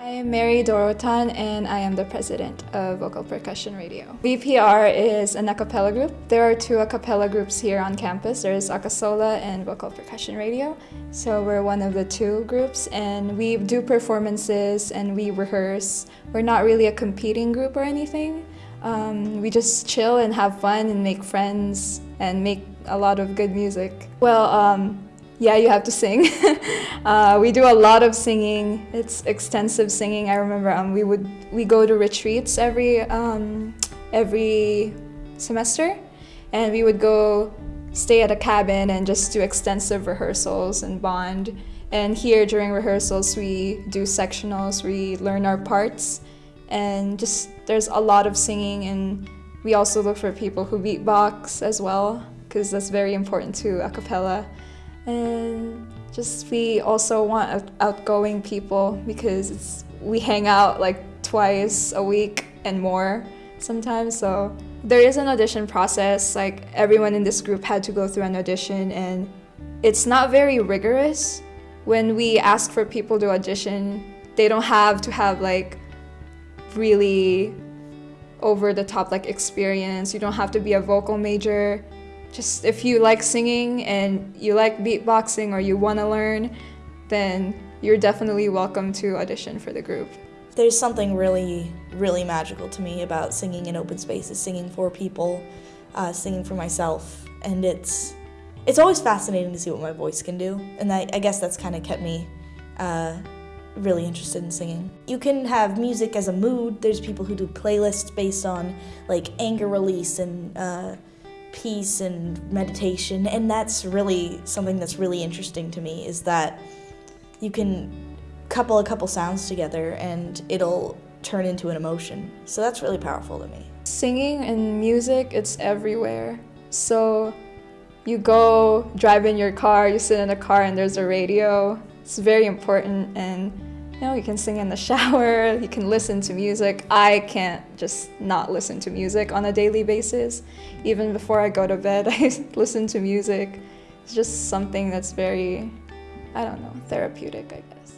I am Mary Dorotan and I am the president of Vocal Percussion Radio. VPR is an a cappella group. There are two a cappella groups here on campus. There's Acasola and Vocal Percussion Radio. So we're one of the two groups and we do performances and we rehearse. We're not really a competing group or anything. Um, we just chill and have fun and make friends and make a lot of good music. Well, um, yeah, you have to sing. uh, we do a lot of singing. It's extensive singing. I remember um, we would we go to retreats every um, every semester, and we would go stay at a cabin and just do extensive rehearsals and bond. And here during rehearsals, we do sectionals. We learn our parts, and just there's a lot of singing. And we also look for people who beatbox as well, because that's very important to a cappella and just we also want outgoing people because we hang out like twice a week and more sometimes. So there is an audition process. Like everyone in this group had to go through an audition and it's not very rigorous. When we ask for people to audition they don't have to have like really over the top like experience. You don't have to be a vocal major just if you like singing and you like beatboxing or you want to learn, then you're definitely welcome to audition for the group. There's something really, really magical to me about singing in open spaces, singing for people, uh, singing for myself, and it's it's always fascinating to see what my voice can do, and I, I guess that's kind of kept me uh, really interested in singing. You can have music as a mood. There's people who do playlists based on like anger release and uh, peace and meditation and that's really something that's really interesting to me is that you can couple a couple sounds together and it'll turn into an emotion. So that's really powerful to me. Singing and music it's everywhere. So you go drive in your car you sit in a car and there's a radio. It's very important and you know, you can sing in the shower, you can listen to music. I can't just not listen to music on a daily basis. Even before I go to bed, I listen to music. It's just something that's very, I don't know, therapeutic, I guess.